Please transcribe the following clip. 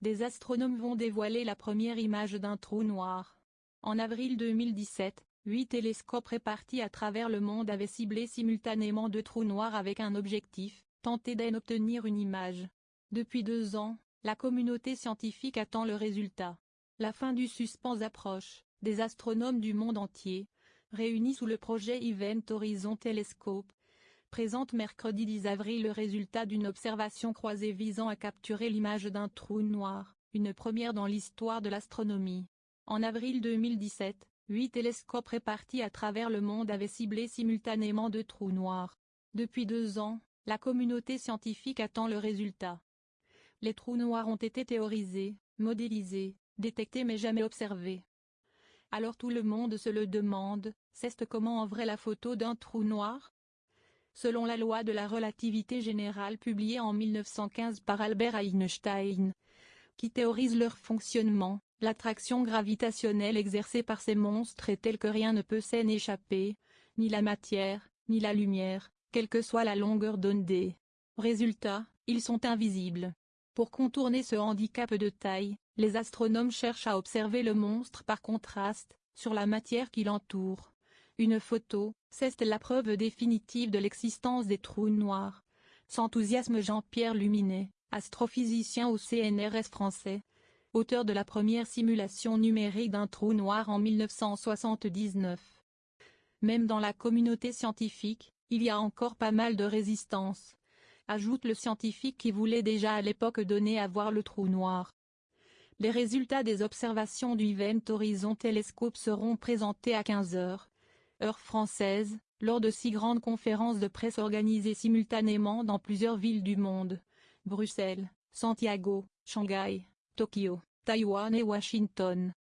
des astronomes vont dévoiler la première image d'un trou noir. En avril 2017, huit télescopes répartis à travers le monde avaient ciblé simultanément deux trous noirs avec un objectif, tenter d'en obtenir une image. Depuis deux ans, la communauté scientifique attend le résultat. La fin du suspense approche, des astronomes du monde entier, réunis sous le projet Event Horizon Telescope, présente mercredi 10 avril le résultat d'une observation croisée visant à capturer l'image d'un trou noir, une première dans l'histoire de l'astronomie. En avril 2017, huit télescopes répartis à travers le monde avaient ciblé simultanément deux trous noirs. Depuis deux ans, la communauté scientifique attend le résultat. Les trous noirs ont été théorisés, modélisés, détectés mais jamais observés. Alors tout le monde se le demande, c'est comment en vrai la photo d'un trou noir? Selon la loi de la relativité générale publiée en 1915 par Albert Einstein, qui théorise leur fonctionnement, l'attraction gravitationnelle exercée par ces monstres est telle que rien ne peut s'en échapper, ni la matière, ni la lumière, quelle que soit la longueur d'onde. Résultat, ils sont invisibles. Pour contourner ce handicap de taille, les astronomes cherchent à observer le monstre par contraste, sur la matière qui l'entoure. Une photo, c'est la preuve définitive de l'existence des trous noirs. S'enthousiasme Jean-Pierre Luminet, astrophysicien au CNRS français, auteur de la première simulation numérique d'un trou noir en 1979. Même dans la communauté scientifique, il y a encore pas mal de résistance, ajoute le scientifique qui voulait déjà à l'époque donner à voir le trou noir. Les résultats des observations du Event Horizon Telescope seront présentés à 15 heures heure française, lors de six grandes conférences de presse organisées simultanément dans plusieurs villes du monde. Bruxelles, Santiago, Shanghai, Tokyo, Taïwan et Washington.